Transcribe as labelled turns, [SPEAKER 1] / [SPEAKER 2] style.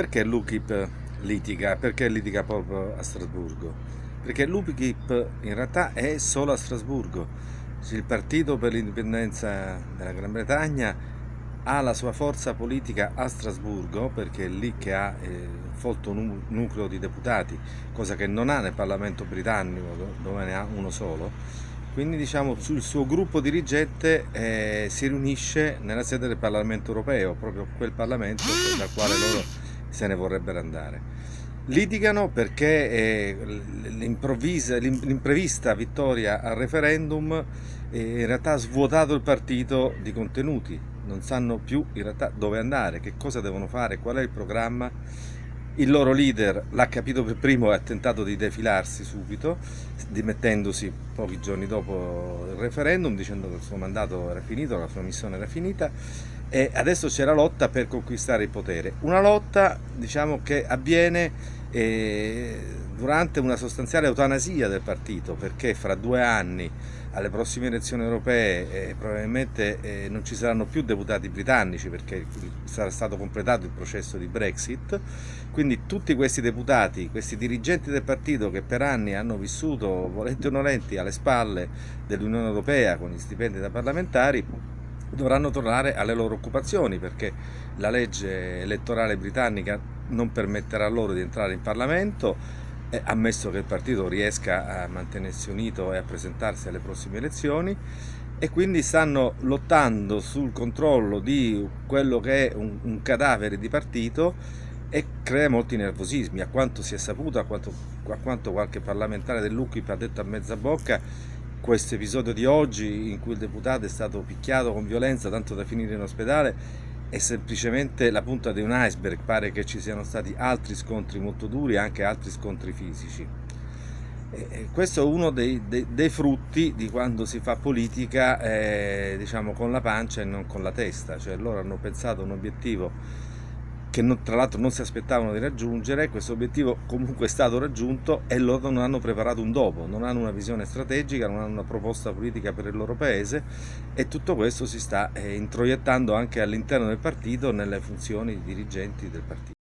[SPEAKER 1] Perché l'UKIP litiga? Perché litiga proprio a Strasburgo? Perché l'UKIP in realtà è solo a Strasburgo. Il partito per l'indipendenza della Gran Bretagna ha la sua forza politica a Strasburgo perché è lì che ha eh, folto nucleo di deputati, cosa che non ha nel Parlamento britannico dove ne ha uno solo. Quindi diciamo il suo gruppo dirigente eh, si riunisce nella sede del Parlamento europeo, proprio quel Parlamento dal quale loro se ne vorrebbero andare. Litigano perché eh, l'imprevista vittoria al referendum eh, in realtà ha svuotato il partito di contenuti, non sanno più in realtà dove andare, che cosa devono fare, qual è il programma. Il loro leader l'ha capito per primo e ha tentato di defilarsi subito, dimettendosi pochi giorni dopo il referendum, dicendo che il suo mandato era finito, la sua missione era finita e adesso c'è la lotta per conquistare il potere. Una lotta diciamo, che avviene eh, durante una sostanziale eutanasia del partito perché fra due anni alle prossime elezioni europee eh, probabilmente eh, non ci saranno più deputati britannici perché sarà stato completato il processo di Brexit quindi tutti questi deputati, questi dirigenti del partito che per anni hanno vissuto volenti o nolenti alle spalle dell'Unione Europea con gli stipendi da parlamentari dovranno tornare alle loro occupazioni perché la legge elettorale britannica non permetterà loro di entrare in Parlamento ammesso che il partito riesca a mantenersi unito e a presentarsi alle prossime elezioni e quindi stanno lottando sul controllo di quello che è un, un cadavere di partito e crea molti nervosismi, a quanto si è saputo, a quanto, a quanto qualche parlamentare dell'UKIP ha detto a mezza bocca questo episodio di oggi in cui il deputato è stato picchiato con violenza tanto da finire in ospedale è semplicemente la punta di un iceberg, pare che ci siano stati altri scontri molto duri e anche altri scontri fisici. E questo è uno dei, dei, dei, frutti di quando si fa politica eh, diciamo con la pancia e non con la testa, cioè loro hanno pensato un obiettivo che non, tra l'altro non si aspettavano di raggiungere, questo obiettivo comunque è stato raggiunto e loro non hanno preparato un dopo, non hanno una visione strategica, non hanno una proposta politica per il loro paese e tutto questo si sta eh, introiettando anche all'interno del partito nelle funzioni di dirigenti del partito.